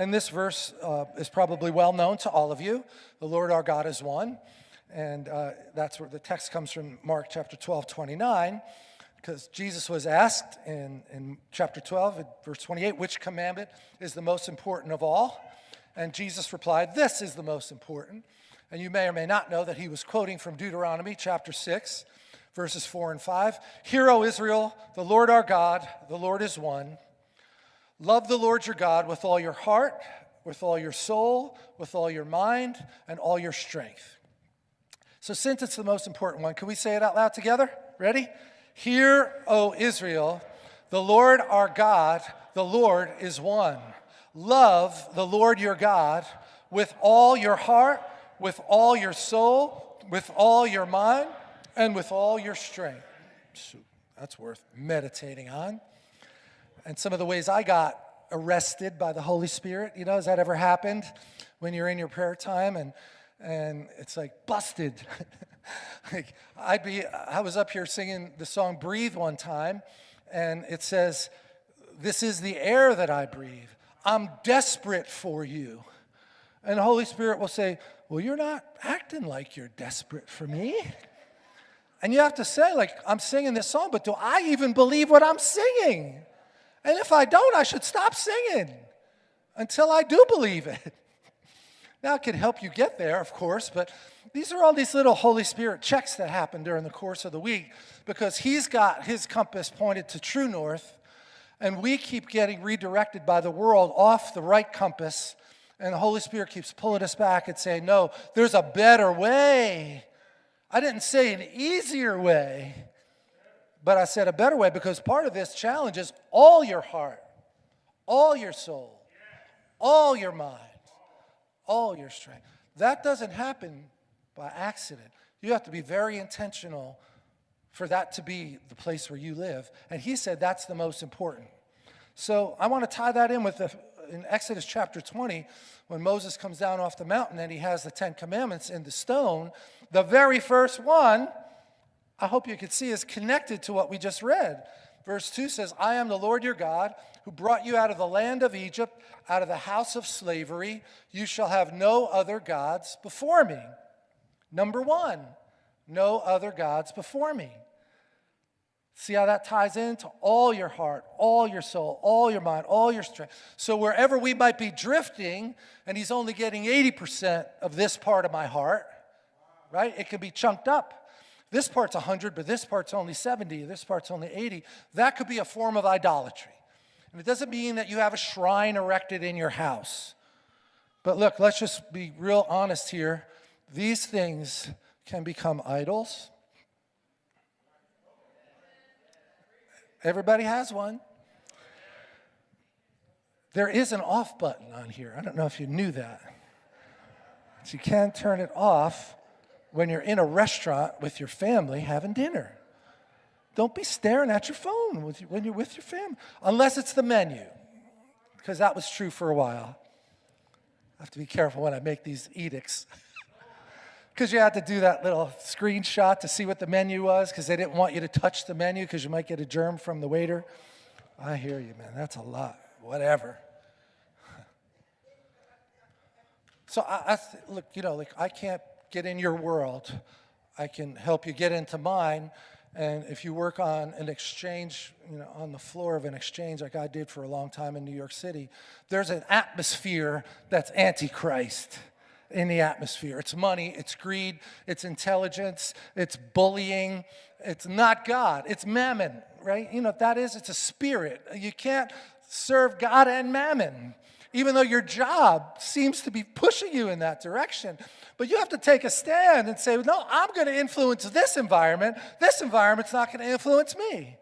And this verse uh, is probably well known to all of you. The Lord our God is one. And uh, that's where the text comes from Mark chapter 12, 29, because Jesus was asked in, in chapter 12, verse 28, which commandment is the most important of all? And Jesus replied, This is the most important. And you may or may not know that he was quoting from Deuteronomy chapter 6, verses 4 and 5. Hear, O Israel, the Lord our God, the Lord is one. Love the Lord your God with all your heart, with all your soul, with all your mind, and all your strength. So, since it's the most important one, can we say it out loud together? Ready? Hear, O Israel, the Lord our God, the Lord is one. Love the Lord your God with all your heart, with all your soul, with all your mind, and with all your strength. That's worth meditating on. And some of the ways I got arrested by the Holy Spirit, you know, has that ever happened when you're in your prayer time and and it's like busted. like I'd be I was up here singing the song Breathe one time and it says this is the air that I breathe. I'm desperate for you. And the Holy Spirit will say, Well, you're not acting like you're desperate for me. And you have to say, like, I'm singing this song, but do I even believe what I'm singing? And if I don't, I should stop singing until I do believe it. Now, it can help you get there, of course, but these are all these little Holy Spirit checks that happen during the course of the week because He's got His compass pointed to true north, and we keep getting redirected by the world off the right compass, and the Holy Spirit keeps pulling us back and saying, No, there's a better way. I didn't say an easier way. But I said a better way because part of this challenge is all your heart, all your soul, all your mind, all your strength. That doesn't happen by accident. You have to be very intentional for that to be the place where you live. And he said that's the most important. So I want to tie that in with the, in Exodus chapter 20, when Moses comes down off the mountain and he has the Ten Commandments in the stone, the very first one I hope you can see is connected to what we just read. Verse 2 says, I am the Lord your God who brought you out of the land of Egypt, out of the house of slavery. You shall have no other gods before me. Number one, no other gods before me. See how that ties into all your heart, all your soul, all your mind, all your strength. So wherever we might be drifting, and he's only getting 80% of this part of my heart, right? It can be chunked up. This part's 100, but this part's only 70, this part's only 80. That could be a form of idolatry. And it doesn't mean that you have a shrine erected in your house. But look, let's just be real honest here. These things can become idols. Everybody has one. There is an off button on here. I don't know if you knew that. But you can turn it off when you're in a restaurant with your family having dinner. Don't be staring at your phone when you're with your family, unless it's the menu, because that was true for a while. I have to be careful when I make these edicts. Because you had to do that little screenshot to see what the menu was, because they didn't want you to touch the menu because you might get a germ from the waiter. I hear you, man. That's a lot. Whatever. So I, I look, you know, like I can't get in your world. I can help you get into mine. And if you work on an exchange, you know, on the floor of an exchange like I did for a long time in New York City, there's an atmosphere that's antichrist in the atmosphere. It's money, it's greed, it's intelligence, it's bullying. It's not God, it's mammon, right? You know, that is, it's a spirit. You can't serve God and mammon even though your job seems to be pushing you in that direction. But you have to take a stand and say, no, I'm going to influence this environment. This environment's not going to influence me.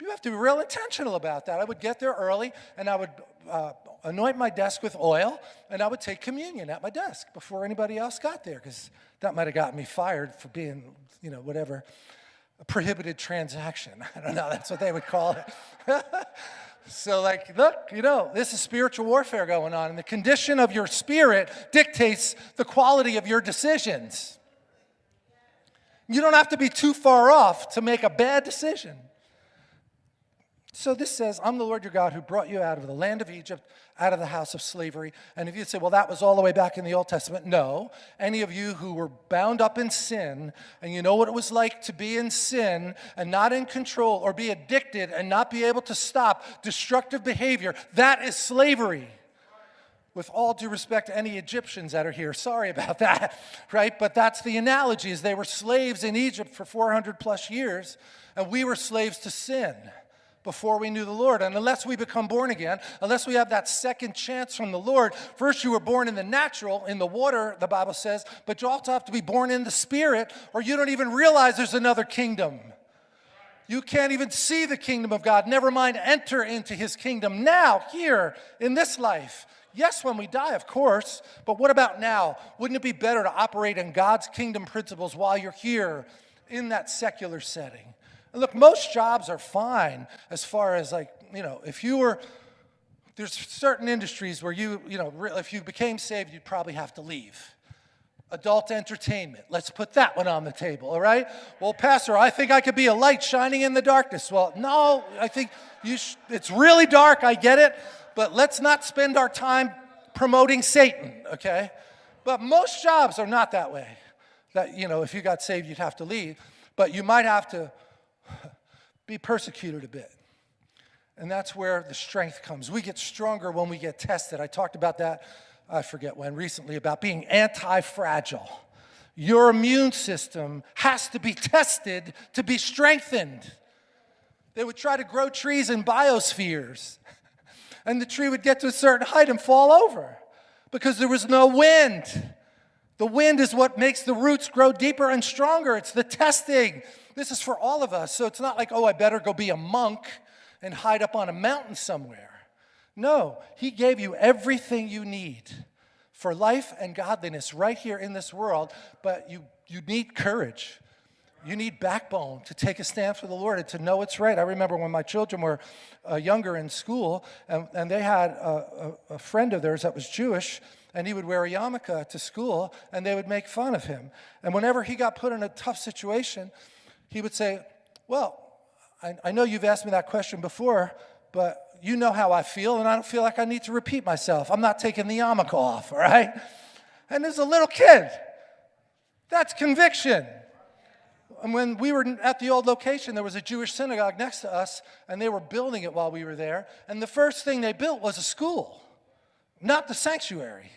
You have to be real intentional about that. I would get there early and I would uh, anoint my desk with oil and I would take communion at my desk before anybody else got there because that might have gotten me fired for being, you know, whatever, a prohibited transaction. I don't know, that's what they would call it. So, like, look, you know, this is spiritual warfare going on, and the condition of your spirit dictates the quality of your decisions. You don't have to be too far off to make a bad decision. So this says, I'm the Lord your God who brought you out of the land of Egypt, out of the house of slavery. And if you say, well, that was all the way back in the Old Testament, no. Any of you who were bound up in sin, and you know what it was like to be in sin and not in control, or be addicted and not be able to stop destructive behavior, that is slavery. With all due respect to any Egyptians that are here, sorry about that, right? But that's the analogy, is they were slaves in Egypt for 400 plus years, and we were slaves to sin before we knew the Lord. And unless we become born again, unless we have that second chance from the Lord, first you were born in the natural, in the water, the Bible says, but you also have to be born in the spirit, or you don't even realize there's another kingdom. You can't even see the kingdom of God, never mind enter into his kingdom now, here, in this life. Yes, when we die, of course, but what about now? Wouldn't it be better to operate in God's kingdom principles while you're here in that secular setting? And look, most jobs are fine as far as like, you know, if you were, there's certain industries where you, you know, if you became saved, you'd probably have to leave. Adult entertainment, let's put that one on the table, all right? Well, Pastor, I think I could be a light shining in the darkness. Well, no, I think you it's really dark, I get it, but let's not spend our time promoting Satan, okay? But most jobs are not that way. That, you know, if you got saved, you'd have to leave. But you might have to be persecuted a bit. And that's where the strength comes. We get stronger when we get tested. I talked about that, I forget when, recently, about being anti fragile. Your immune system has to be tested to be strengthened. They would try to grow trees in biospheres, and the tree would get to a certain height and fall over because there was no wind. The wind is what makes the roots grow deeper and stronger. It's the testing. This is for all of us. So it's not like, oh, I better go be a monk and hide up on a mountain somewhere. No, He gave you everything you need for life and godliness right here in this world, but you, you need courage. You need backbone to take a stand for the Lord and to know it's right. I remember when my children were uh, younger in school, and, and they had a, a, a friend of theirs that was Jewish, and he would wear a yarmulke to school, and they would make fun of him. And whenever he got put in a tough situation, he would say, Well, I, I know you've asked me that question before, but you know how I feel, and I don't feel like I need to repeat myself. I'm not taking the yarmulke off, all right? And as a little kid. That's conviction. And when we were at the old location, there was a Jewish synagogue next to us, and they were building it while we were there. And the first thing they built was a school, not the sanctuary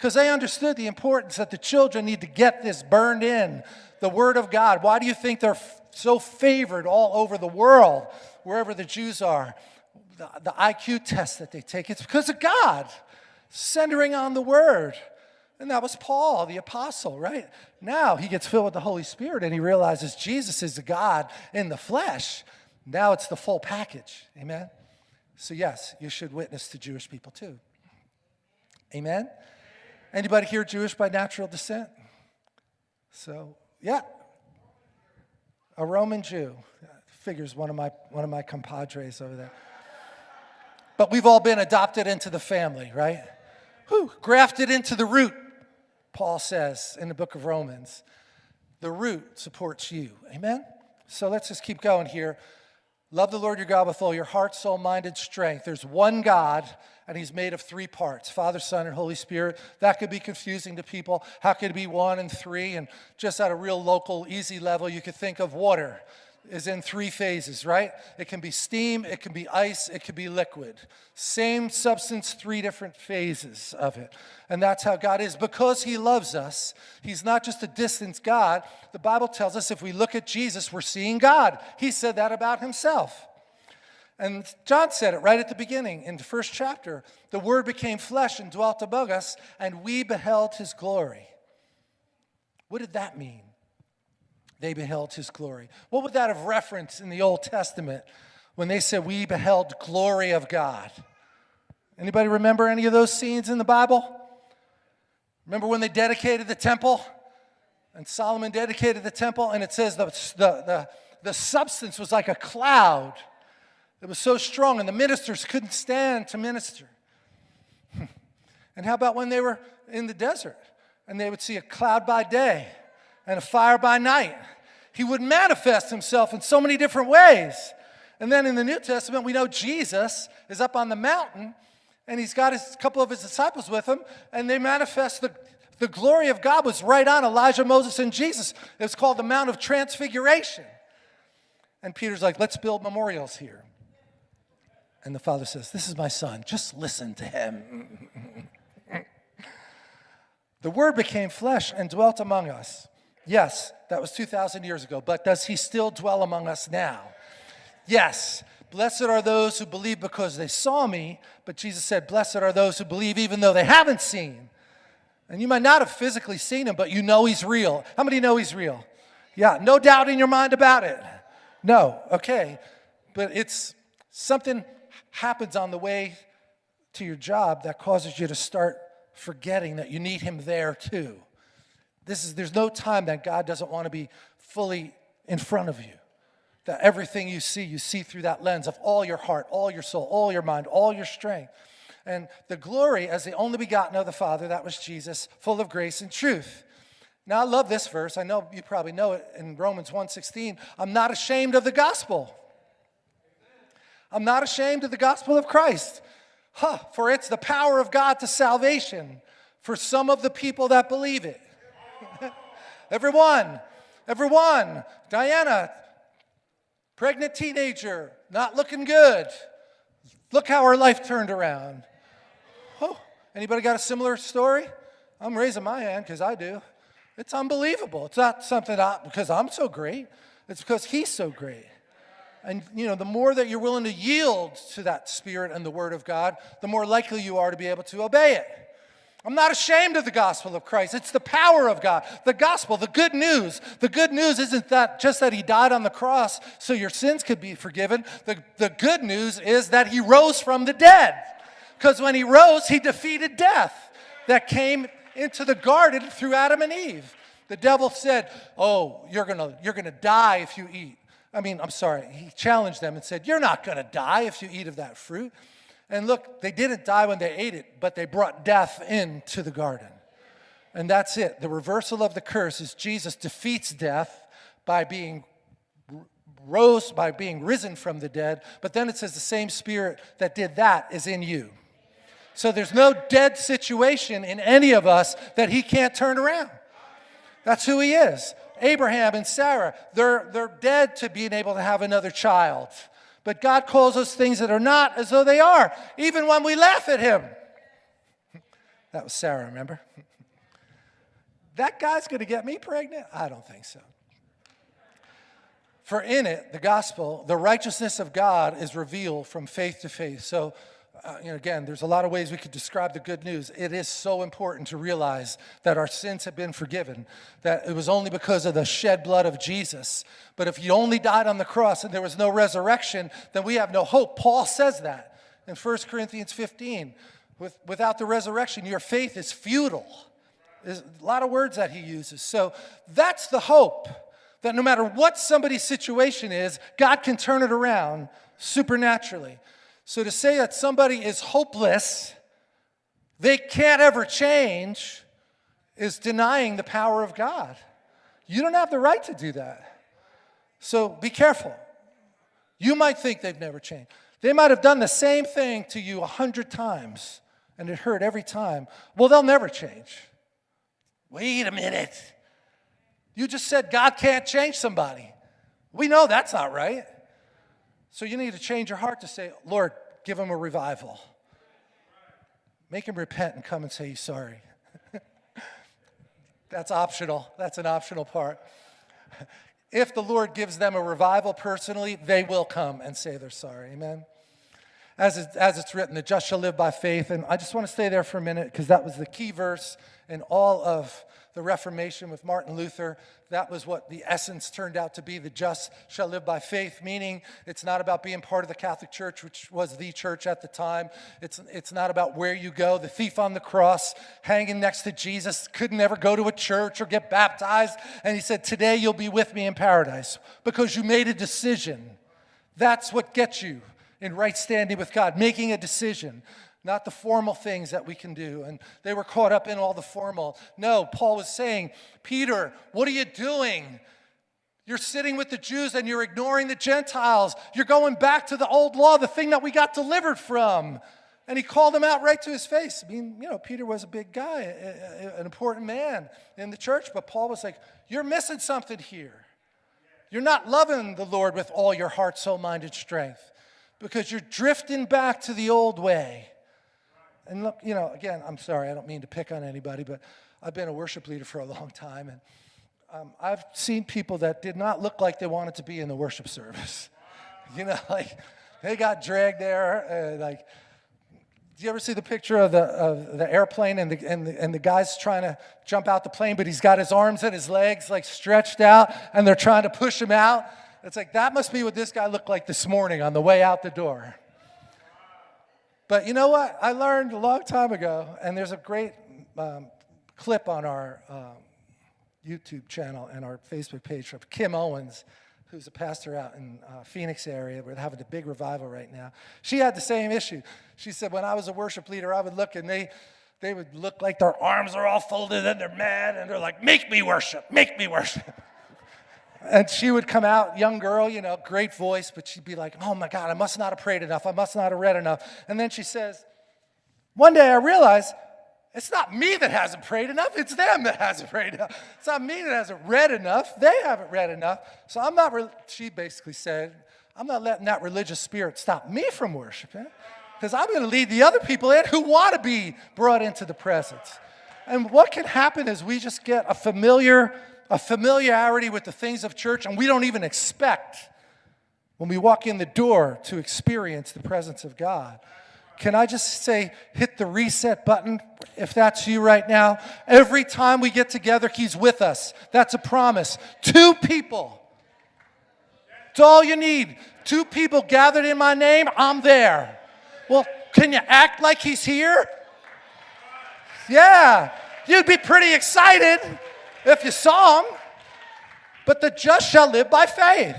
because they understood the importance that the children need to get this burned in, the Word of God. Why do you think they're so favored all over the world, wherever the Jews are? The, the IQ test that they take, it's because of God, centering on the Word. And that was Paul, the apostle, right? Now he gets filled with the Holy Spirit and he realizes Jesus is the God in the flesh. Now it's the full package. Amen? So, yes, you should witness to Jewish people too. Amen? Anybody here Jewish by natural descent? So, yeah. A Roman Jew. Figures one of my one of my compadres over there. But we've all been adopted into the family, right? Grafted into the root, Paul says in the book of Romans. The root supports you. Amen? So let's just keep going here. Love the Lord your God with all your heart, soul, mind, and strength. There's one God, and he's made of three parts Father, Son, and Holy Spirit. That could be confusing to people. How could it be one and three? And just at a real local, easy level, you could think of water is in three phases, right? It can be steam, it can be ice, it can be liquid. Same substance, three different phases of it. And that's how God is. Because He loves us, He's not just a distant God. The Bible tells us if we look at Jesus, we're seeing God. He said that about Himself. And John said it right at the beginning in the first chapter. The Word became flesh and dwelt among us, and we beheld His glory. What did that mean? They beheld His glory. What would that have referenced in the Old Testament when they said, We beheld glory of God? Anybody remember any of those scenes in the Bible? Remember when they dedicated the temple? And Solomon dedicated the temple, and it says the, the, the, the substance was like a cloud it was so strong, and the ministers couldn't stand to minister. and how about when they were in the desert and they would see a cloud by day and a fire by night? He would manifest himself in so many different ways. And then in the New Testament, we know Jesus is up on the mountain and he's got a couple of his disciples with him, and they manifest the, the glory of God was right on Elijah, Moses, and Jesus. It was called the Mount of Transfiguration. And Peter's like, let's build memorials here. And the father says, This is my son, just listen to him. the word became flesh and dwelt among us. Yes, that was 2,000 years ago, but does he still dwell among us now? Yes. Blessed are those who believe because they saw me, but Jesus said, Blessed are those who believe even though they haven't seen. And you might not have physically seen him, but you know he's real. How many know he's real? Yeah, no doubt in your mind about it. No, okay. But it's something happens on the way to your job that causes you to start forgetting that you need him there too. This is, there's no time that God doesn't want to be fully in front of you. That everything you see, you see through that lens of all your heart, all your soul, all your mind, all your strength. And the glory as the only begotten of the Father, that was Jesus, full of grace and truth. Now I love this verse. I know you probably know it in Romans 1:16. I'm not ashamed of the gospel. I'm not ashamed of the gospel of Christ. Huh, for it's the power of God to salvation for some of the people that believe it. everyone, everyone, Diana, pregnant teenager, not looking good. Look how her life turned around. Oh, anybody got a similar story? I'm raising my hand because I do. It's unbelievable. It's not something I, because I'm so great. It's because he's so great. And you know, the more that you're willing to yield to that spirit and the word of God, the more likely you are to be able to obey it. I'm not ashamed of the gospel of Christ. It's the power of God. The gospel, the good news. The good news isn't that just that he died on the cross so your sins could be forgiven. The, the good news is that he rose from the dead. Because when he rose, he defeated death that came into the garden through Adam and Eve. The devil said, Oh, you're gonna, you're gonna die if you eat. I mean, I'm sorry, he challenged them and said, You're not gonna die if you eat of that fruit. And look, they didn't die when they ate it, but they brought death into the garden. And that's it. The reversal of the curse is Jesus defeats death by being rose by being risen from the dead, but then it says the same spirit that did that is in you. So there's no dead situation in any of us that he can't turn around. That's who he is. Abraham and Sarah, they're, they're dead to being able to have another child. But God calls us things that are not as though they are, even when we laugh at him. That was Sarah, remember? That guy's going to get me pregnant? I don't think so. For in it, the gospel, the righteousness of God is revealed from faith to faith. So uh, again, there's a lot of ways we could describe the good news. It is so important to realize that our sins have been forgiven, that it was only because of the shed blood of Jesus. But if you only died on the cross and there was no resurrection, then we have no hope. Paul says that in 1 Corinthians 15. With, without the resurrection, your faith is futile. There's a lot of words that he uses. So that's the hope that no matter what somebody's situation is, God can turn it around supernaturally. So to say that somebody is hopeless, they can't ever change, is denying the power of God. You don't have the right to do that. So be careful. You might think they've never changed. They might have done the same thing to you a hundred times and it hurt every time. Well, they'll never change. Wait a minute. You just said God can't change somebody. We know that's not right. So you need to change your heart to say, Lord, give him a revival. Make him repent and come and say he's sorry. That's optional. That's an optional part. If the Lord gives them a revival personally, they will come and say they're sorry. Amen. As, it, as it's written, the just shall live by faith. And I just want to stay there for a minute because that was the key verse in all of the Reformation with Martin Luther. That was what the essence turned out to be. The just shall live by faith, meaning it's not about being part of the Catholic Church, which was the church at the time. It's, it's not about where you go. The thief on the cross, hanging next to Jesus, could never go to a church or get baptized. And he said, Today you'll be with me in paradise because you made a decision. That's what gets you in right standing with God, making a decision not the formal things that we can do. And they were caught up in all the formal. No, Paul was saying, Peter, what are you doing? You're sitting with the Jews and you're ignoring the Gentiles. You're going back to the old law, the thing that we got delivered from. And he called him out right to his face. I mean, you know, Peter was a big guy, an important man in the church, but Paul was like, You're missing something here. You're not loving the Lord with all your heart, soul, mind, and strength because you're drifting back to the old way. And look, you know, again, I'm sorry, I don't mean to pick on anybody, but I've been a worship leader for a long time, and um, I've seen people that did not look like they wanted to be in the worship service. you know, like they got dragged there, uh, like, do you ever see the picture of the, of the airplane and the, and, the, and the guy's trying to jump out the plane, but he's got his arms and his legs like stretched out and they're trying to push him out? It's like, that must be what this guy looked like this morning on the way out the door. But you know what? I learned a long time ago, and there's a great um, clip on our uh, YouTube channel and our Facebook page of Kim Owens who's a pastor out in uh, Phoenix area. We're having a big revival right now. She had the same issue. She said, when I was a worship leader, I would look and they, they would look like their arms are all folded and they're mad and they're like, make me worship, make me worship. and she would come out, young girl, you know, great voice, but she'd be like, oh my God, I must not have prayed enough. I must not have read enough. And then she says, one day I realized it's not me that hasn't prayed enough, it's them that hasn't prayed enough. It's not me that hasn't read enough, they haven't read enough. So I'm not, she basically said, I'm not letting that religious spirit stop me from worshiping because I'm going to lead the other people in who want to be brought into the presence. And what can happen is we just get a familiar, a familiarity with the things of church and we don't even expect when we walk in the door to experience the presence of God. Can I just say, hit the reset button if that's you right now? Every time we get together, He's with us. That's a promise. Two people. It's all you need. Two people gathered in my name, I'm there. Well, can you act like He's here? Yeah, you'd be pretty excited if you saw Him. But the just shall live by faith.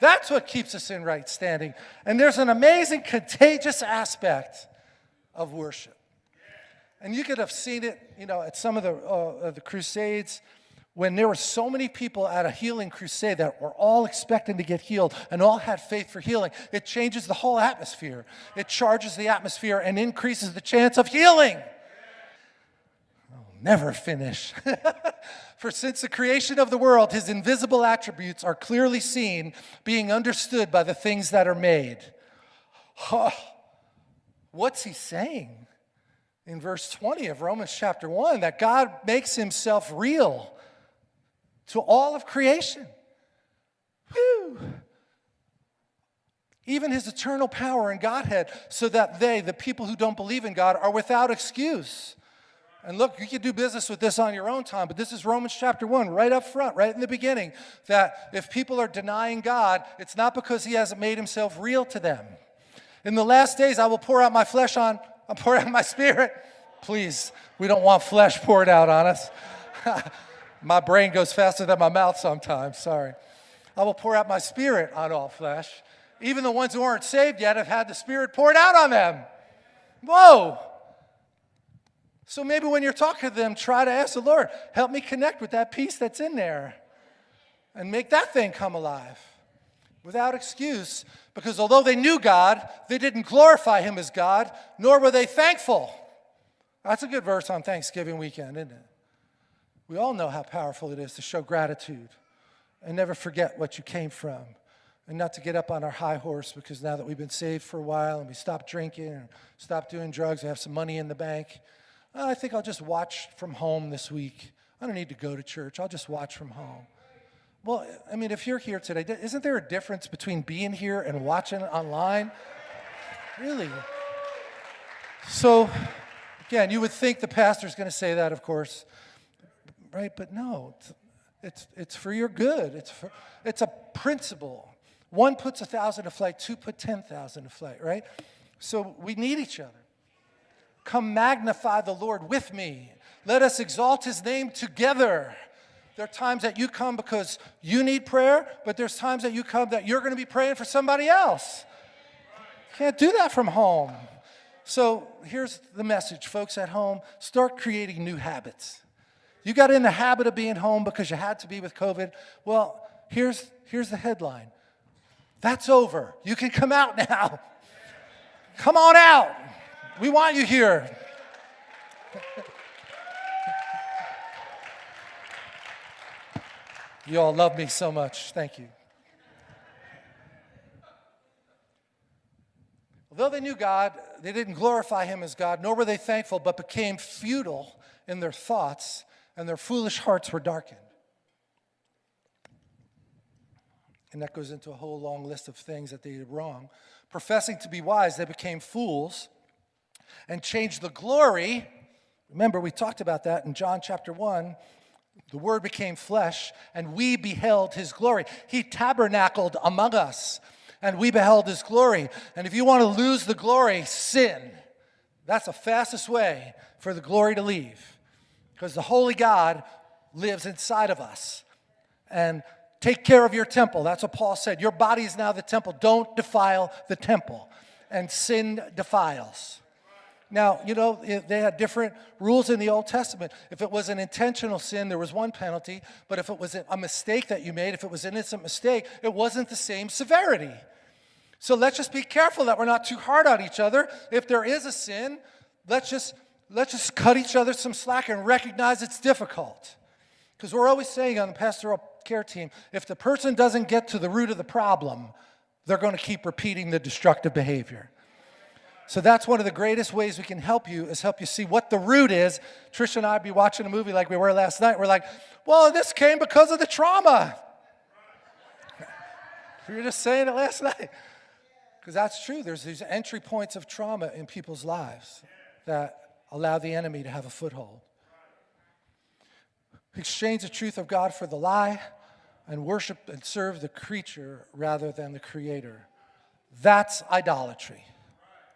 That's what keeps us in right standing. And there's an amazing contagious aspect of worship. And you could have seen it, you know, at some of the, uh, the crusades when there were so many people at a healing crusade that were all expecting to get healed and all had faith for healing. It changes the whole atmosphere. It charges the atmosphere and increases the chance of healing. Never finish. For since the creation of the world, his invisible attributes are clearly seen, being understood by the things that are made. Huh. What's he saying in verse 20 of Romans chapter 1? That God makes himself real to all of creation. Whew. Even his eternal power and Godhead, so that they, the people who don't believe in God, are without excuse. And look, you can do business with this on your own time, but this is Romans chapter 1, right up front, right in the beginning, that if people are denying God, it's not because he hasn't made himself real to them. In the last days, I will pour out my flesh on, I'll pour out my spirit. Please, we don't want flesh poured out on us. my brain goes faster than my mouth sometimes, sorry. I will pour out my spirit on all flesh. Even the ones who aren't saved yet have had the spirit poured out on them. Whoa! So maybe when you're talking to them, try to ask the Lord, help me connect with that peace that's in there and make that thing come alive without excuse. Because although they knew God, they didn't glorify Him as God, nor were they thankful. That's a good verse on Thanksgiving weekend, isn't it? We all know how powerful it is to show gratitude and never forget what you came from and not to get up on our high horse because now that we've been saved for a while and we stopped drinking and stopped doing drugs, we have some money in the bank oh, I think I'll just watch from home this week. I don't need to go to church. I'll just watch from home. Well, I mean, if you're here today, isn't there a difference between being here and watching online? Really? So, again, you would think the pastor's going to say that, of course, right? But no, it's, it's, for your good. It's, for, it's a principle. One puts a thousand to flight, two put 10,000 to flight, right? So we need each other. Come magnify the Lord with me. Let us exalt his name together. There are times that you come because you need prayer, but there's times that you come that you're going to be praying for somebody else. Can't do that from home. So here's the message, folks at home start creating new habits. You got in the habit of being home because you had to be with COVID. Well, here's, here's the headline That's over. You can come out now. come on out. We want you here. you all love me so much. Thank you. Although they knew God, they didn't glorify him as God, nor were they thankful, but became futile in their thoughts, and their foolish hearts were darkened. And that goes into a whole long list of things that they did wrong. Professing to be wise, they became fools and change the glory. Remember, we talked about that in John chapter 1. The Word became flesh, and we beheld his glory. He tabernacled among us and we beheld his glory. And if you want to lose the glory, sin. That's the fastest way for the glory to leave. Because the holy God lives inside of us. And take care of your temple. That's what Paul said. Your body is now the temple. Don't defile the temple. And sin defiles. Now, you know, they had different rules in the Old Testament. If it was an intentional sin, there was one penalty. But if it was a mistake that you made, if it was an innocent mistake, it wasn't the same severity. So let's just be careful that we're not too hard on each other. If there is a sin, let's just, let's just cut each other some slack and recognize it's difficult. Because we're always saying on the pastoral care team, if the person doesn't get to the root of the problem, they're going to keep repeating the destructive behavior. So that's one of the greatest ways we can help you is help you see what the root is. Trish and I would be watching a movie like we were last night. We're like, well, this came because of the trauma. we were just saying it last night. Because that's true. There's these entry points of trauma in people's lives that allow the enemy to have a foothold. Exchange the truth of God for the lie and worship and serve the creature rather than the creator. That's idolatry.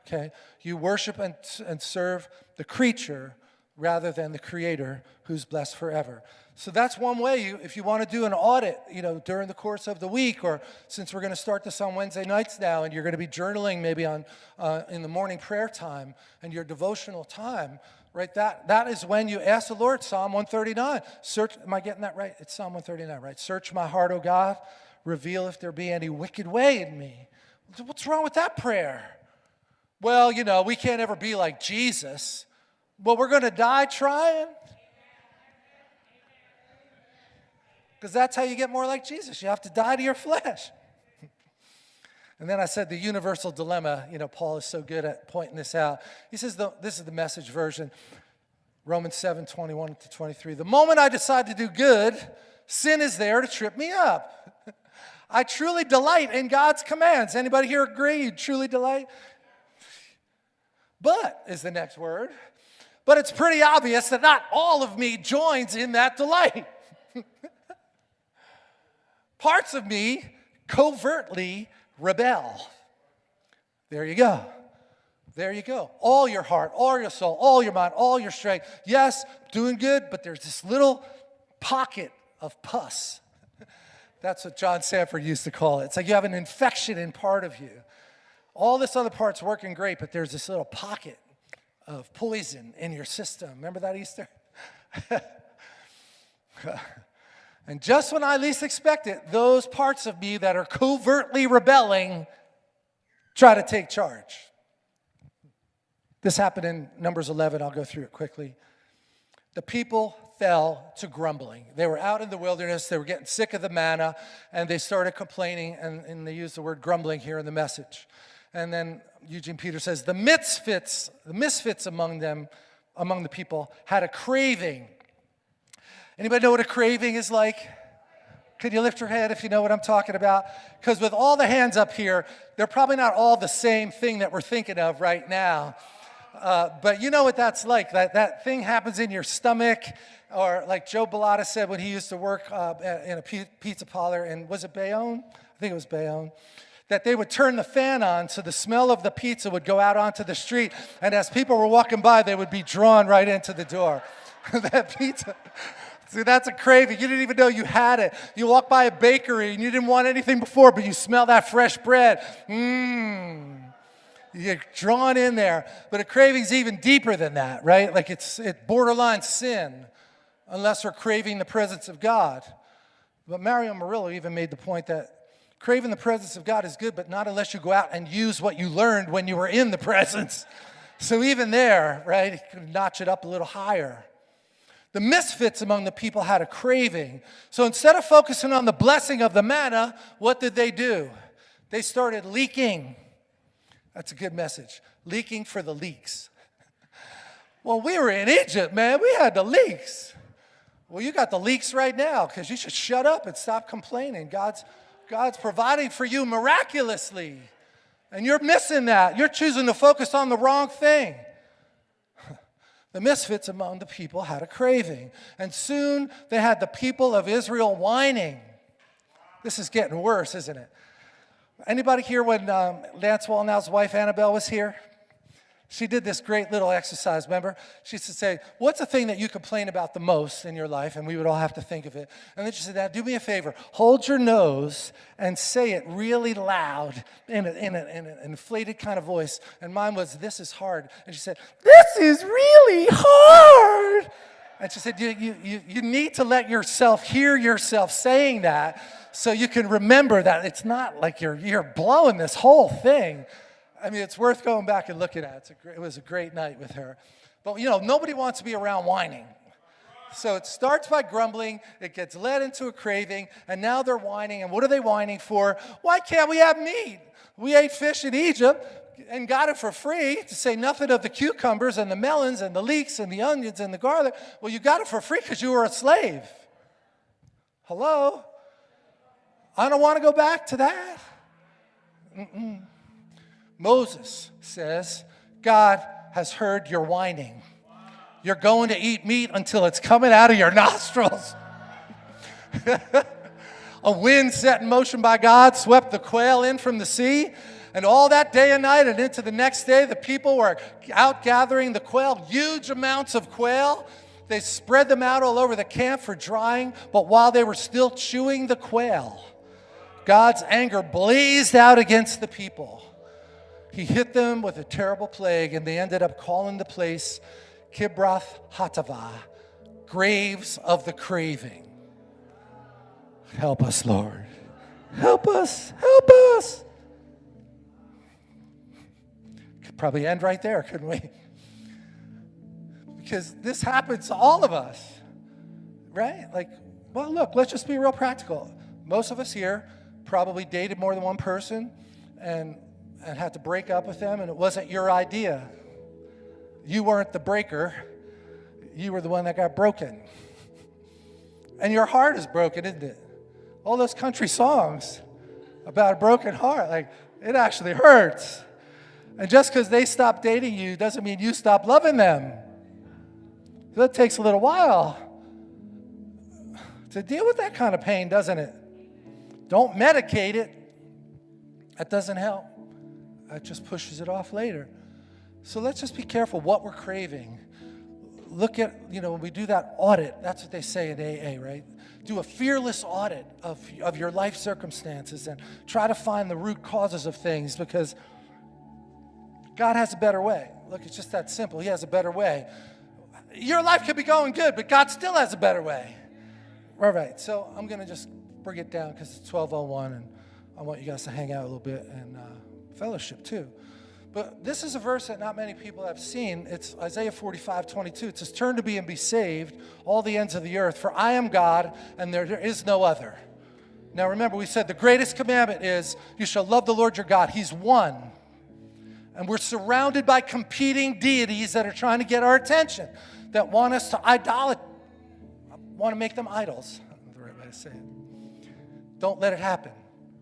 Okay? You worship and, and serve the creature rather than the creator who's blessed forever. So that's one way you, if you want to do an audit, you know, during the course of the week, or since we're going to start this on Wednesday nights now, and you're going to be journaling maybe on uh, in the morning prayer time and your devotional time, right? That that is when you ask the Lord. Psalm 139. Search. Am I getting that right? It's Psalm 139, right? Search my heart, O God. Reveal if there be any wicked way in me. What's wrong with that prayer? Well, you know, we can't ever be like Jesus. Well, we're going to die trying. Because that's how you get more like Jesus. You have to die to your flesh. and then I said the universal dilemma. You know, Paul is so good at pointing this out. He says, the, this is the message version, Romans 7 21 to 23. The moment I decide to do good, sin is there to trip me up. I truly delight in God's commands. Anybody here agree? You truly delight? But is the next word. But it's pretty obvious that not all of me joins in that delight. Parts of me covertly rebel. There you go. There you go. All your heart, all your soul, all your mind, all your strength. Yes, doing good, but there's this little pocket of pus. That's what John Sandford used to call it. It's like you have an infection in part of you. All this other part's working great, but there's this little pocket of poison in your system. Remember that Easter? And just when I least expect it, those parts of me that are covertly rebelling try to take charge. This happened in Numbers 11. I'll go through it quickly. The people fell to grumbling. They were out in the wilderness, they were getting sick of the manna, and they started complaining, and, and they use the word grumbling here in the message. And then Eugene Peter says, the misfits, the misfits among them, among the people, had a craving Anybody know what a craving is like? Could you lift your head if you know what I'm talking about? Because with all the hands up here, they're probably not all the same thing that we're thinking of right now. Uh, but you know what that's like. That, that thing happens in your stomach, or like Joe Bellotta said when he used to work uh, in a pizza parlor, and was it Bayonne? I think it was Bayonne. That they would turn the fan on so the smell of the pizza would go out onto the street, and as people were walking by, they would be drawn right into the door. that pizza. See, that's a craving. You didn't even know you had it. You walk by a bakery and you didn't want anything before, but you smell that fresh bread. Mmm. You're drawn in there. But a craving's even deeper than that, right? Like it's it borderline sin, unless we're craving the presence of God. But Mario Murillo even made the point that craving the presence of God is good, but not unless you go out and use what you learned when you were in the presence. So even there, right, notch it up a little higher. The misfits among the people had a craving. So instead of focusing on the blessing of the manna, what did they do? They started leaking. That's a good message. Leaking for the leaks. Well, we were in Egypt, man. We had the leaks. Well, you got the leaks right now because you should shut up and stop complaining. God's, God's providing for you miraculously. And you're missing that. You're choosing to focus on the wrong thing. The misfits among the people had a craving. And soon they had the people of Israel whining. This is getting worse, isn't it? Anybody here when um, Lance Wallnau's wife Annabelle was here? She did this great little exercise, remember? She used to say, what's the thing that you complain about the most in your life? And we would all have to think of it. And then she said, now do me a favor. Hold your nose and say it really loud in, a, in, a, in an inflated kind of voice. And mine was, this is hard. And she said, this is really hard. And she said, you, you, you, you need to let yourself hear yourself saying that so you can remember that it's not like you're, you're blowing this whole thing. I mean, it's worth going back and looking at. It was a great night with her. But, you know, nobody wants to be around whining. So it starts by grumbling, it gets led into a craving, and now they're whining. And what are they whining for? Why can't we have meat? We ate fish in Egypt and got it for free, to say nothing of the cucumbers and the melons and the leeks and the onions and the garlic. Well, you got it for free because you were a slave. Hello? I don't want to go back to that. Mm -mm. Moses says, God has heard your whining. You're going to eat meat until it's coming out of your nostrils. a wind set in motion by God swept the quail in from the sea. And all that day and night and into the next day, the people were out gathering the quail, huge amounts of quail. They spread them out all over the camp for drying. But while they were still chewing the quail, God's anger blazed out against the people. He hit them with a terrible plague, and they ended up calling the place Kibroth Hattaavah, graves of the craving. Help us, Lord. Help us. Help us. Could probably end right there, couldn't we? Because this happens to all of us, right? Like, well, look, let's just be real practical. Most of us here probably dated more than one person, and and had to break up with them, and it wasn't your idea. You weren't the breaker, you were the one that got broken. And your heart is broken, isn't it? All those country songs about a broken heart, like it actually hurts. And just because they stop dating you doesn't mean you stop loving them. That takes a little while to deal with that kind of pain, doesn't it? Don't medicate it. That doesn't help. That just pushes it off later. So let's just be careful what we're craving. Look at, you know, when we do that audit, that's what they say in AA, right? Do a fearless audit of, of your life circumstances and try to find the root causes of things because God has a better way. Look, it's just that simple. He has a better way. Your life could be going good, but God still has a better way. All right, so I'm going to just bring it down because it's 1201 and I want you guys to hang out a little bit and uh, fellowship too. But this is a verse that not many people have seen. It's Isaiah 45, 22. It says, Turn to me and be saved, all the ends of the earth, for I am God and there, there is no other. Now remember, we said the greatest commandment is you shall love the Lord your God. He's one. And we're surrounded by competing deities that are trying to get our attention, that want us to idolat, want to make them idols. the right way to say it. Don't let it happen.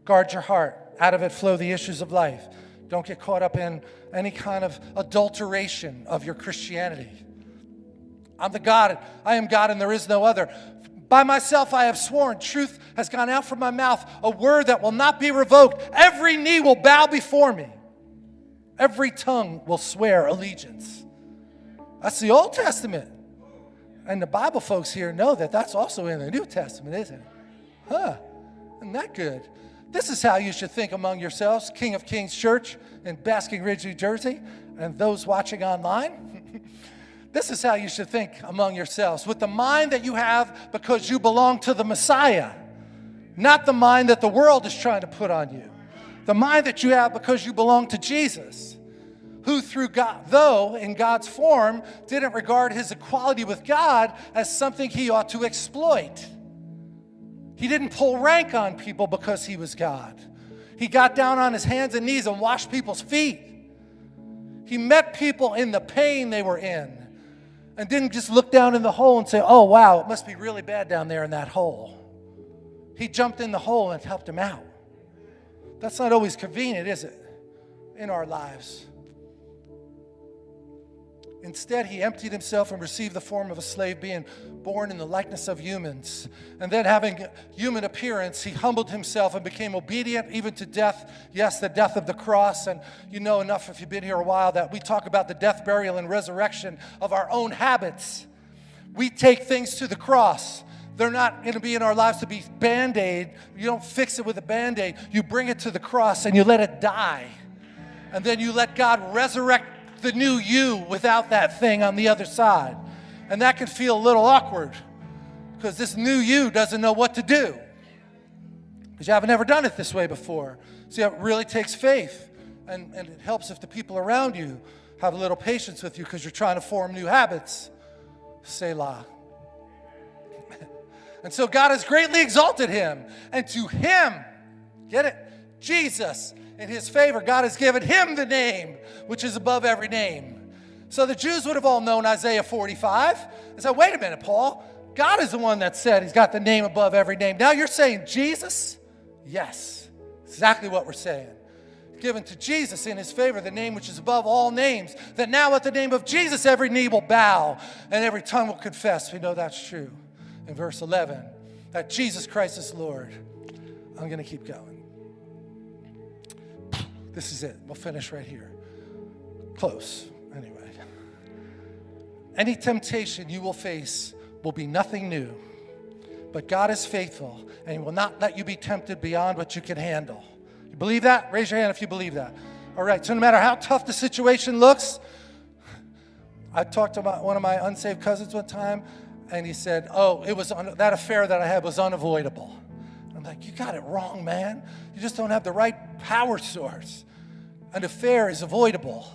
Guard your heart. Out of it flow the issues of life. Don't get caught up in any kind of adulteration of your Christianity. I'm the God, I am God and there is no other. By myself I have sworn, truth has gone out from my mouth, a word that will not be revoked. Every knee will bow before me, every tongue will swear allegiance. That's the Old Testament. And the Bible folks here know that that's also in the New Testament, isn't it? Huh? Isn't that good? This is how you should think among yourselves, King of Kings Church in Basking Ridge, New Jersey, and those watching online. this is how you should think among yourselves with the mind that you have because you belong to the Messiah. not the mind that the world is trying to put on you. The mind that you have because you belong to Jesus, who through God, though in God's form, didn't regard his equality with God as something he ought to exploit. He didn't pull rank on people because he was God. He got down on his hands and knees and washed people's feet. He met people in the pain they were in and didn't just look down in the hole and say, oh, wow, it must be really bad down there in that hole. He jumped in the hole and helped him out. That's not always convenient, is it, in our lives? Instead, he emptied himself and received the form of a slave, being born in the likeness of humans. And then, having human appearance, he humbled himself and became obedient even to death. Yes, the death of the cross. And you know enough if you've been here a while that we talk about the death, burial, and resurrection of our own habits. We take things to the cross. They're not going to be in our lives to be band aid. You don't fix it with a band aid. You bring it to the cross and you let it die. And then you let God resurrect the new you without that thing on the other side. And that can feel a little awkward because this new you doesn't know what to do because you haven't ever done it this way before. See, it really takes faith. And, and it helps if the people around you have a little patience with you because you're trying to form new habits. Selah. and so God has greatly exalted him. And to him, get it? Jesus in his favor, God has given him the name which is above every name. So the Jews would have all known Isaiah 45 and said, wait a minute, Paul, God is the one that said he's got the name above every name. Now you're saying Jesus? Yes, exactly what we're saying. Given to Jesus in his favor, the name which is above all names, that now at the name of Jesus every knee will bow and every tongue will confess. We know that's true. In verse 11, that Jesus Christ is Lord. I'm going to keep going. This is it. We'll finish right here. Close, anyway. Any temptation you will face will be nothing new, but God is faithful and He will not let you be tempted beyond what you can handle. You believe that? Raise your hand if you believe that. All right, so no matter how tough the situation looks, I talked to one of my unsaved cousins one time, and he said, Oh, it was on that affair that I had was unavoidable. I'm like, You got it wrong, man. You just don't have the right power source. An affair is avoidable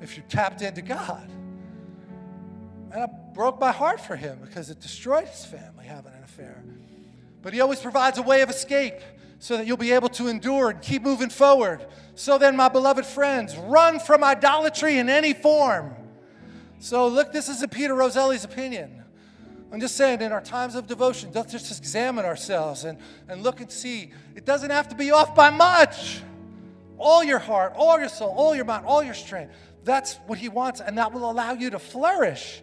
if you're tapped into God. And I broke my heart for him because it destroyed his family having an affair. But he always provides a way of escape so that you'll be able to endure and keep moving forward. So then, my beloved friends, run from idolatry in any form. So, look, this is a Peter Roselli's opinion. I'm just saying, in our times of devotion, let's just examine ourselves and, and look and see. It doesn't have to be off by much. All your heart, all your soul, all your mind, all your strength. That's what He wants, and that will allow you to flourish.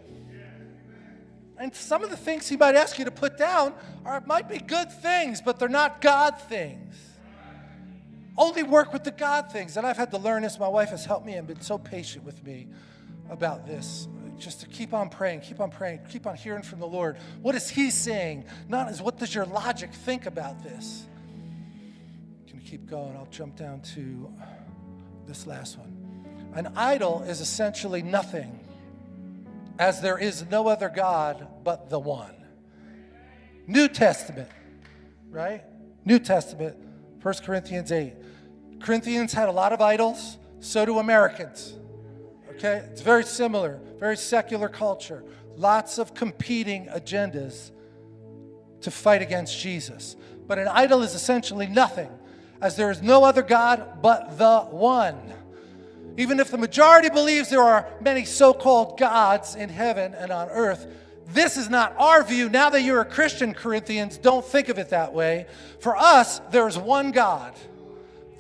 And some of the things He might ask you to put down are might be good things, but they're not God things. Only work with the God things. And I've had to learn this. My wife has helped me and been so patient with me about this. Just to keep on praying, keep on praying, keep on hearing from the Lord. What is He saying? Not as what does your logic think about this? Can you keep going? I'll jump down to this last one. An idol is essentially nothing, as there is no other God but the one. New Testament, right? New Testament, 1 Corinthians 8. Corinthians had a lot of idols, so do Americans. Okay? It's very similar, very secular culture. Lots of competing agendas to fight against Jesus. But an idol is essentially nothing, as there is no other God but the one. Even if the majority believes there are many so called gods in heaven and on earth, this is not our view. Now that you're a Christian, Corinthians, don't think of it that way. For us, there is one God,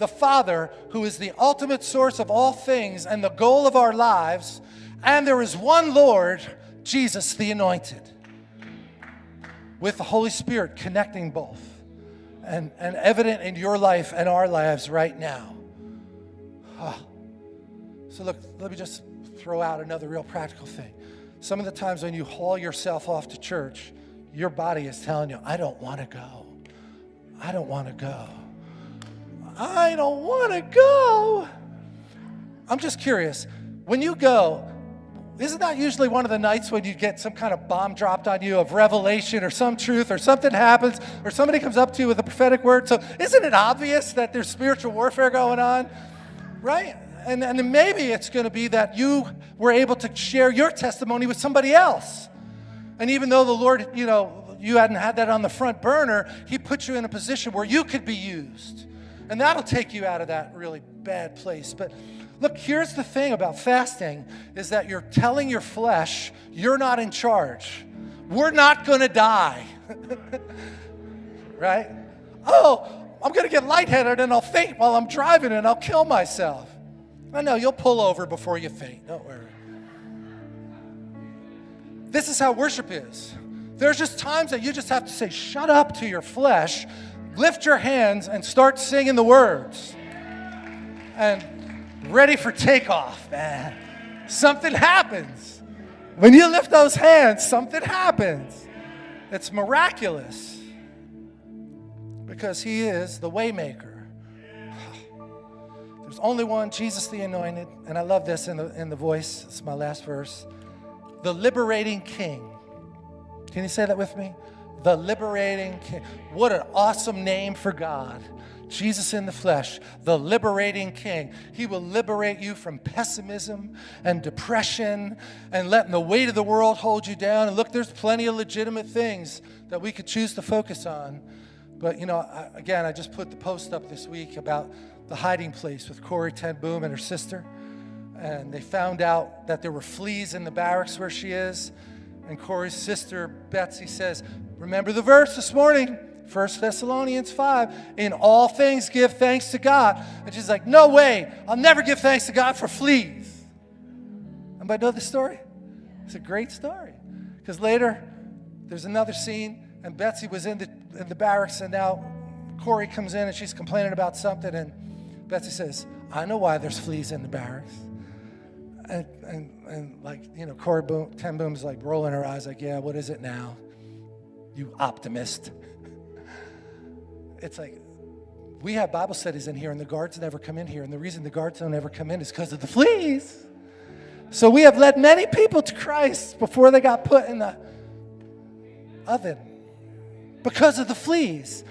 the Father, who is the ultimate source of all things and the goal of our lives. And there is one Lord, Jesus the Anointed, with the Holy Spirit connecting both and, and evident in your life and our lives right now. Oh. So, look, let me just throw out another real practical thing. Some of the times when you haul yourself off to church, your body is telling you, I don't want to go. I don't want to go. I don't want to go. I'm just curious. When you go, isn't that usually one of the nights when you get some kind of bomb dropped on you of revelation or some truth or something happens or somebody comes up to you with a prophetic word? So isn't it obvious that there's spiritual warfare going on? Right? And, and maybe it's going to be that you were able to share your testimony with somebody else. And even though the Lord, you know, you hadn't had that on the front burner, He put you in a position where you could be used. And that'll take you out of that really bad place. But Look, here's the thing about fasting is that you're telling your flesh you're not in charge. We're not going to die. right? Oh, I'm going to get lightheaded and I'll faint while I'm driving and I'll kill myself. I know, you'll pull over before you faint. Don't worry. This is how worship is. There's just times that you just have to say, shut up to your flesh, lift your hands, and start singing the words. And ready for takeoff, man. Something happens. When you lift those hands, something happens. It's miraculous because he is the waymaker. There's only one, Jesus the anointed, and I love this in the in the voice. It's my last verse. The liberating king. Can you say that with me? The liberating king. What an awesome name for God. Jesus in the flesh, the liberating king. He will liberate you from pessimism and depression and letting the weight of the world hold you down. And look, there's plenty of legitimate things that we could choose to focus on. But, you know, I, again, I just put the post up this week about the hiding place with Corrie Ten Boom and her sister. And they found out that there were fleas in the barracks where she is. And Corrie's sister, Betsy, says, Remember the verse this morning 1 Thessalonians 5, in all things give thanks to God. And she's like, no way, I'll never give thanks to God for fleas. Anybody know the story? It's a great story. Because later, there's another scene, and Betsy was in the, in the barracks, and now Corrie comes in and she's complaining about something, and Betsy says, I know why there's fleas in the barracks. And, and, and like, you know, Corrie Boom, Ten Boom's like rolling her eyes, like, yeah, what is it now? You optimist it's like we have Bible studies in here, and the guards never come in here. And the reason the guards don't ever come in is because of the fleas. So we have led many people to Christ before they got put in the oven because of the fleas.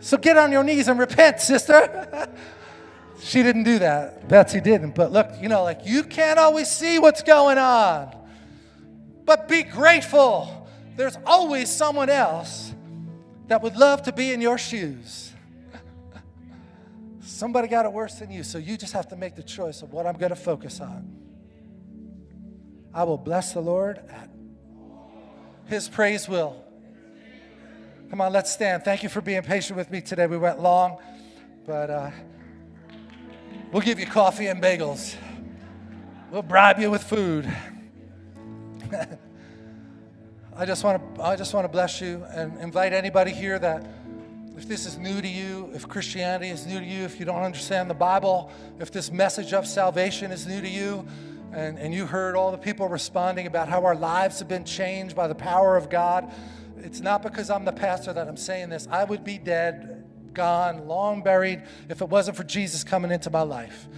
So get on your knees and repent, sister. she didn't do that. Betsy didn't. But look, you know, like you can't always see what's going on. But be grateful. There's always someone else that would love to be in your shoes. Somebody got it worse than you, so you just have to make the choice of what I'm going to focus on. I will bless the Lord at His praise will. Come on, let's stand. Thank you for being patient with me today. We went long, but uh, we'll give you coffee and bagels. We'll bribe you with food. I just want to I just want to bless you and invite anybody here that if this is new to you, if Christianity is new to you, if you don't understand the Bible, if this message of salvation is new to you, and, and you heard all the people responding about how our lives have been changed by the power of God, it's not because I'm the pastor that I'm saying this. I would be dead, gone, long buried if it wasn't for Jesus coming into my life.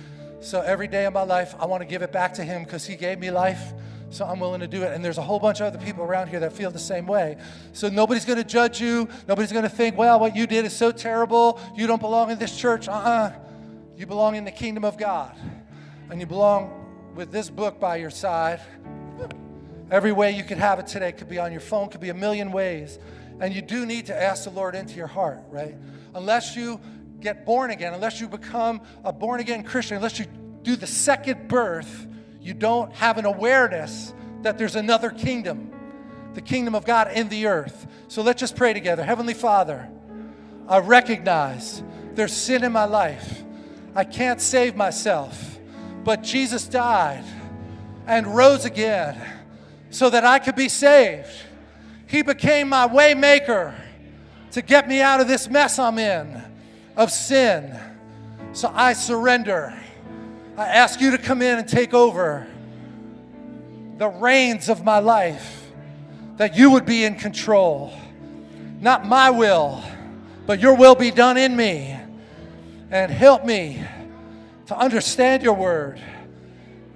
So every day of my life, I want to give it back to Him because He gave me life. So I'm willing to do it. And there's a whole bunch of other people around here that feel the same way. So nobody's going to judge you. Nobody's going to think, well, what you did is so terrible. You don't belong in this church. Uh uh You belong in the kingdom of God. And you belong with this book by your side. Every way you could have it today could be on your phone, could be a million ways. And you do need to ask the Lord into your heart, right? Unless you get born again, unless you become a born again Christian, unless you do the second birth, you don't have an awareness that there's another kingdom, the kingdom of God in the earth. So let's just pray together. Heavenly Father, I recognize there's sin in my life. I can't save myself, but Jesus died and rose again so that I could be saved. He became my waymaker to get me out of this mess I'm in of sin. So I surrender. I ask you to come in and take over the reins of my life, that you would be in control. Not my will, but your will be done in me. And help me to understand your word,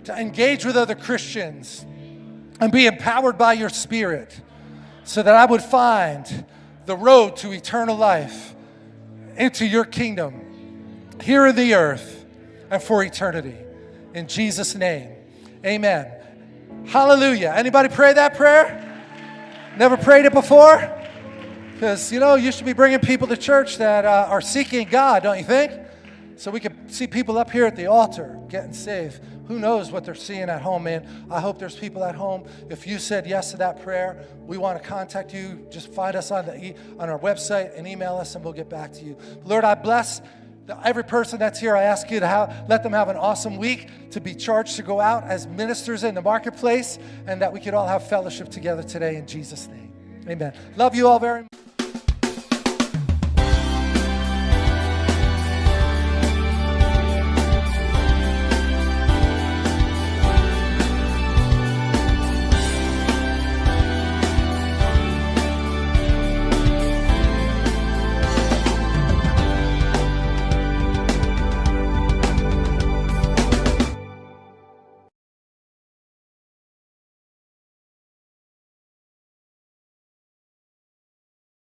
to engage with other Christians, and be empowered by your Spirit so that I would find the road to eternal life into your kingdom here in the earth and for eternity. In Jesus' name, amen. Hallelujah. Anybody pray that prayer? Never prayed it before? Because, you know, you should be bringing people to church that uh, are seeking God, don't you think? So we could see people up here at the altar getting saved. Who knows what they're seeing at home, man? I hope there's people at home. If you said yes to that prayer, we want to contact you. Just find us on, the e- on our website and email us, and we'll get back to you. Lord, I bless every person that's here. I ask you to have, let them have an awesome week, to be charged to go out as ministers in the marketplace, and that we could all have fellowship together today in Jesus' name. Amen. Love you all very much.